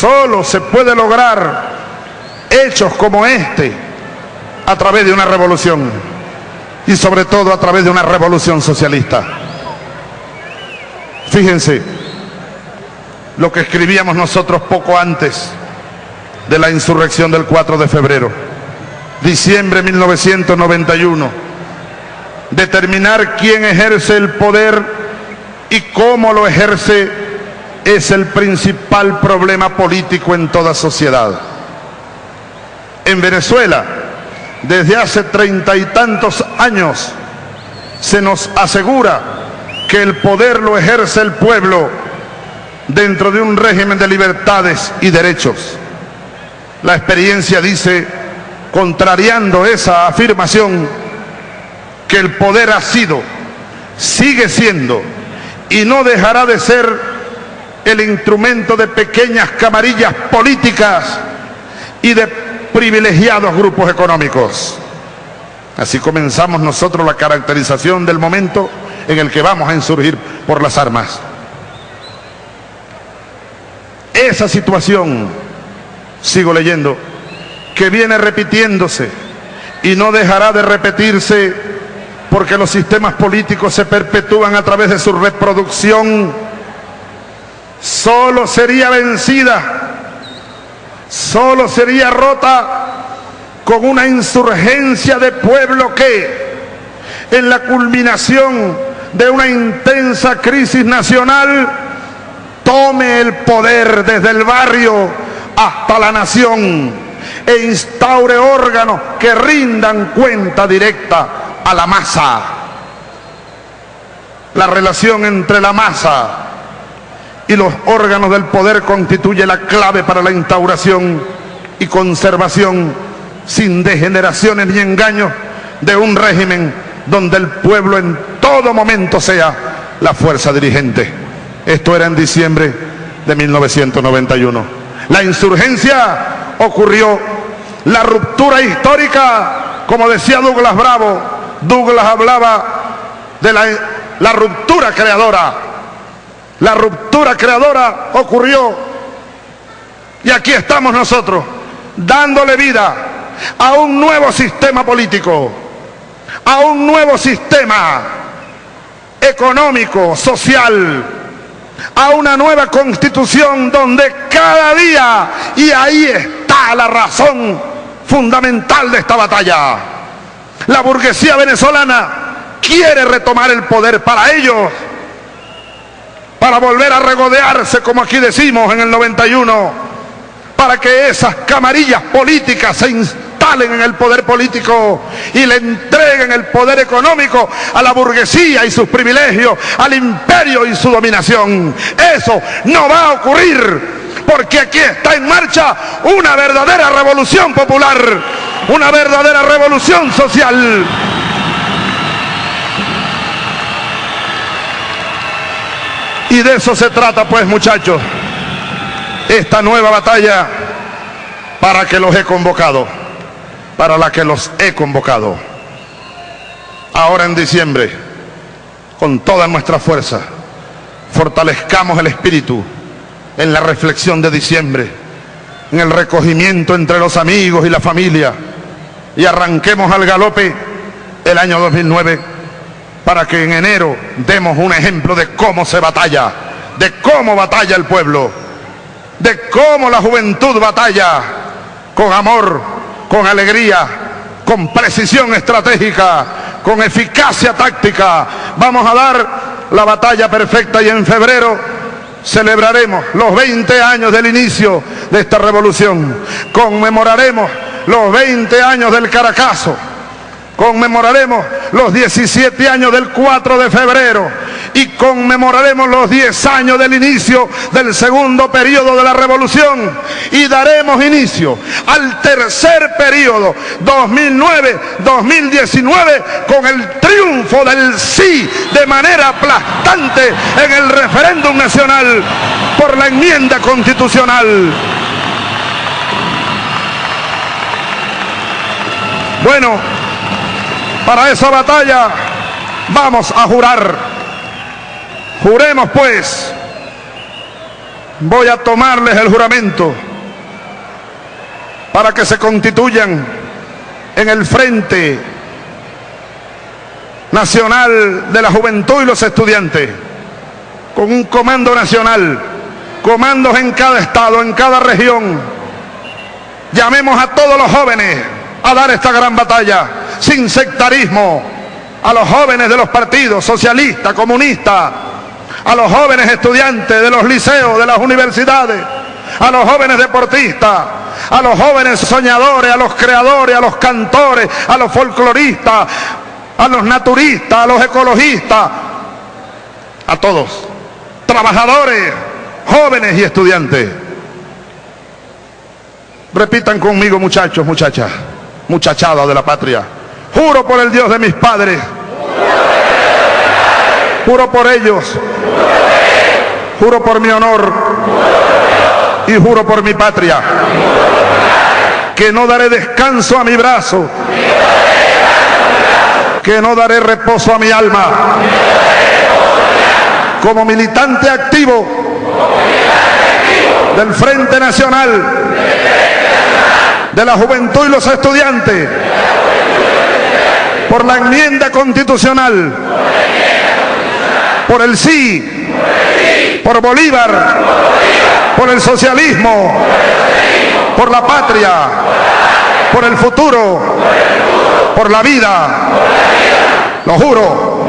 Solo se puede lograr hechos como este a través de una revolución y sobre todo a través de una revolución socialista. Fíjense lo que escribíamos nosotros poco antes de la insurrección del 4 de febrero, diciembre de 1991. Determinar quién ejerce el poder y cómo lo ejerce es el principal problema político en toda sociedad. En Venezuela, desde hace treinta y tantos años, se nos asegura que el poder lo ejerce el pueblo dentro de un régimen de libertades y derechos. La experiencia dice, contrariando esa afirmación, que el poder ha sido, sigue siendo y no dejará de ser el instrumento de pequeñas camarillas políticas y de privilegiados grupos económicos. Así comenzamos nosotros la caracterización del momento en el que vamos a insurgir por las armas. Esa situación, sigo leyendo, que viene repitiéndose y no dejará de repetirse porque los sistemas políticos se perpetúan a través de su reproducción, solo sería vencida solo sería rota con una insurgencia de pueblo que en la culminación de una intensa crisis nacional tome el poder desde el barrio hasta la nación e instaure órganos que rindan cuenta directa a la masa. La relación entre la masa y los órganos del poder constituye la clave para la instauración y conservación sin degeneraciones ni engaños de un régimen donde el pueblo en todo momento sea la fuerza dirigente. Esto era en diciembre de 1991. La insurgencia ocurrió, la ruptura histórica, como decía Douglas Bravo, Douglas hablaba de la, la ruptura creadora la ruptura creadora ocurrió. Y aquí estamos nosotros dándole vida a un nuevo sistema político, a un nuevo sistema económico, social, a una nueva constitución donde cada día, y ahí está la razón fundamental de esta batalla, la burguesía venezolana quiere retomar el poder para ellos para volver a regodearse, como aquí decimos en el 91, para que esas camarillas políticas se instalen en el poder político y le entreguen el poder económico a la burguesía y sus privilegios, al imperio y su dominación. Eso no va a ocurrir porque aquí está en marcha una verdadera revolución popular, una verdadera revolución social. Y de eso se trata pues muchachos, esta nueva batalla para que los he convocado, para la que los he convocado. Ahora en diciembre, con toda nuestra fuerza, fortalezcamos el espíritu en la reflexión de diciembre, en el recogimiento entre los amigos y la familia, y arranquemos al galope el año 2009 para que en enero demos un ejemplo de cómo se batalla, de cómo batalla el pueblo, de cómo la juventud batalla con amor, con alegría, con precisión estratégica, con eficacia táctica. Vamos a dar la batalla perfecta y en febrero celebraremos los 20 años del inicio de esta revolución. Conmemoraremos los 20 años del Caracazo conmemoraremos los 17 años del 4 de febrero y conmemoraremos los 10 años del inicio del segundo periodo de la revolución y daremos inicio al tercer periodo 2009-2019 con el triunfo del sí de manera aplastante en el referéndum nacional por la enmienda constitucional. Bueno, para esa batalla vamos a jurar. Juremos pues voy a tomarles el juramento para que se constituyan en el Frente Nacional de la Juventud y los Estudiantes, con un comando nacional, comandos en cada estado, en cada región. Llamemos a todos los jóvenes a dar esta gran batalla, sin sectarismo, a los jóvenes de los partidos socialistas, comunistas, a los jóvenes estudiantes de los liceos, de las universidades, a los jóvenes deportistas, a los jóvenes soñadores, a los creadores, a los cantores, a los folcloristas, a los naturistas, a los ecologistas, a todos, trabajadores, jóvenes y estudiantes. Repitan conmigo muchachos, muchachas, muchachada de la patria. Juro por el Dios de mis padres. Juro por ellos. Juro por mi honor. Y juro por mi patria. Que no daré descanso a mi brazo. Que no daré reposo a mi alma. Como militante activo del Frente Nacional de la Juventud y los Estudiantes por la enmienda constitucional, por el sí, por Bolívar, por el socialismo, por la patria, por el futuro, por la vida. Lo juro.